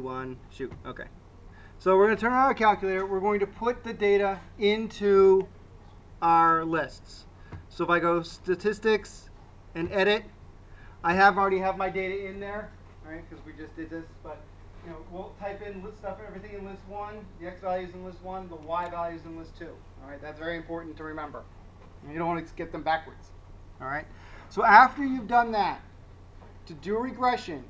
one, shoot, okay. So we're going to turn on our calculator. We're going to put the data into our lists. So if I go statistics and edit, I have already have my data in there, right? Because we just did this, but you know, we'll type in list stuff, everything in list one, the x values in list one, the y values in list two. All right, that's very important to remember. You don't want to get them backwards. All right. So after you've done that, to do regression,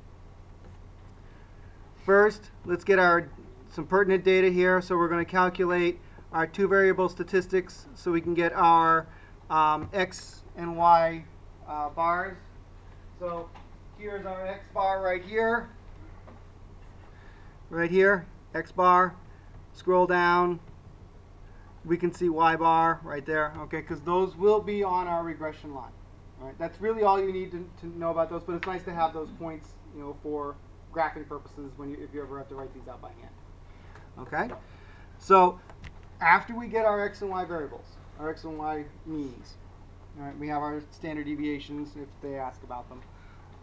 First, let's get our some pertinent data here. So we're going to calculate our two variable statistics so we can get our um, x and y uh, bars. So here's our x bar right here. Right here, x bar. Scroll down. We can see y bar right there. Okay, because those will be on our regression line. All right, that's really all you need to, to know about those. But it's nice to have those points, you know, for graphing purposes when you, if you ever have to write these out by hand. Okay? So after we get our x and y variables, our x and y means, all right, we have our standard deviations if they ask about them.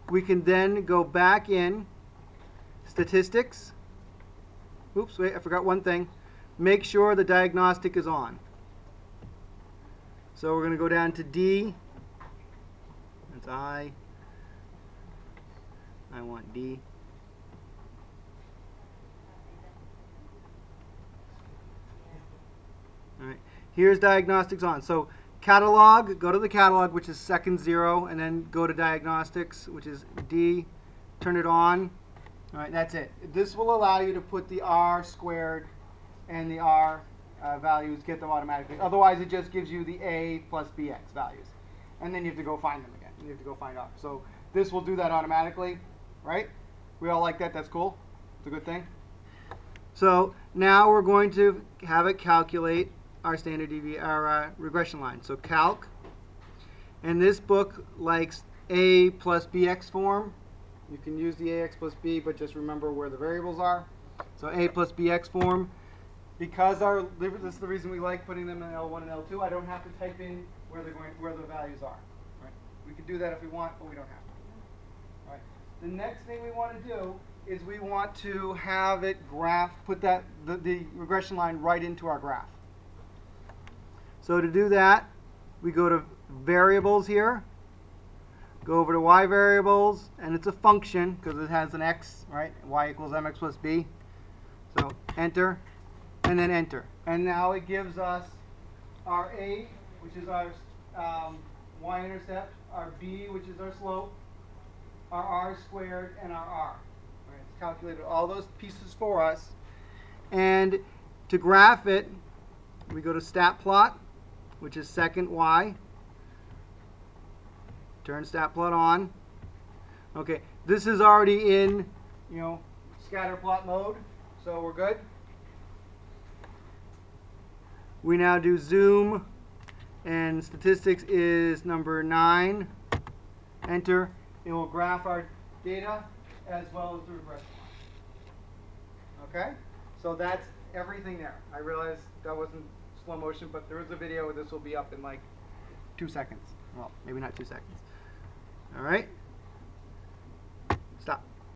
We can then go back in statistics. Oops, wait, I forgot one thing. Make sure the diagnostic is on. So we're going to go down to D. That's I. I want D. Here's diagnostics on. So catalog, go to the catalog, which is second zero, and then go to diagnostics, which is D. Turn it on. All right, that's it. This will allow you to put the R squared and the R uh, values, get them automatically. Otherwise, it just gives you the A plus BX values. And then you have to go find them again. You have to go find R. So this will do that automatically, right? We all like that. That's cool. It's a good thing. So now we're going to have it calculate our standard devi our uh, regression line. So calc, and this book likes a plus bx form. You can use the ax plus b, but just remember where the variables are. So a plus bx form. Because our this is the reason we like putting them in L1 and L2. I don't have to type in where they're going, where the values are. Right? We can do that if we want, but we don't have to. Right. The next thing we want to do is we want to have it graph, put that the, the regression line right into our graph. So to do that, we go to variables here, go over to y variables, and it's a function because it has an x, right? y equals mx plus b. So enter, and then enter. And now it gives us our a, which is our um, y-intercept, our b, which is our slope, our r squared, and our r. Right, it's calculated all those pieces for us. And to graph it, we go to stat plot, which is second y. Turn stat plot on. Okay, this is already in, you know, scatter plot mode, so we're good. We now do zoom, and statistics is number 9. Enter. It will graph our data as well as the regression line. Okay? So that's everything there. I realize that wasn't slow motion, but there is a video. This will be up in like two seconds. Well, maybe not two seconds. All right. Stop.